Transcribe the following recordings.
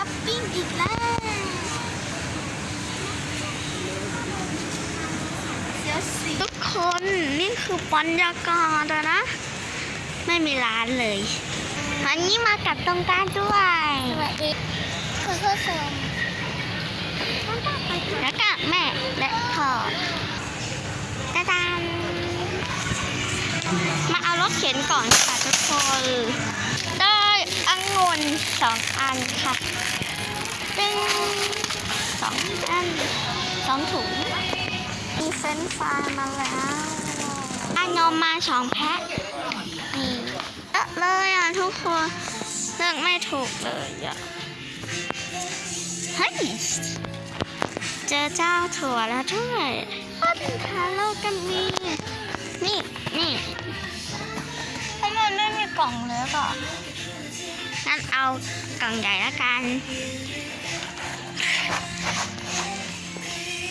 ช้อปปิ้งอีกแล้วเดี๋ยวสิทุกคนนี่คือบรรยากาศอะนะ ไม่มีร้านเลยวันนี้มากับตรงกลารด้วยสวัสดีคุณผู้ชมแล้วก็แม่และพ่อตาดานมาเอารถเข็นก่อนค่ะทุกคนได้องุ่น สองอันค่ะเป็นสองอันสองถุงมีเฟนฟรายมาแล้วอานมมาสองแพ็คนี่เยอะเลยอะทุกคนเลือกไม่ถูกเลยอะเฮ้ยเจอเจ้าถั่วแล้วด้วยพันทาโลกันมีนี่นี่ทำไมไม่มีกล่องเล็กอะ งั้นเอากล่องใหญ่ละกัน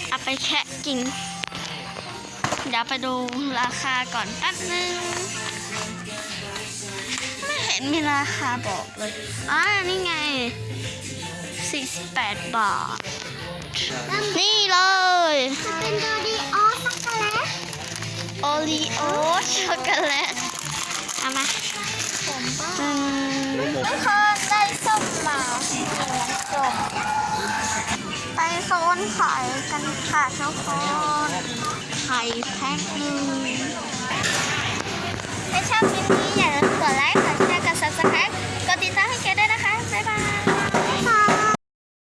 เอาไปแคะกิน เดี๋ยวไปดูราคาก่อนแป๊บนึง ไม่เห็นมีราคาบอกเลยอ๋อนี่ไง 48 บาท นี่เลยจะเป็นโดดีออสช็อกโกแลตโอรีโอช็อกโกแลตเอามา โซนไข่กันค่ะทุกคนไข่แพ็คหนึ่งไม่ชอบกิน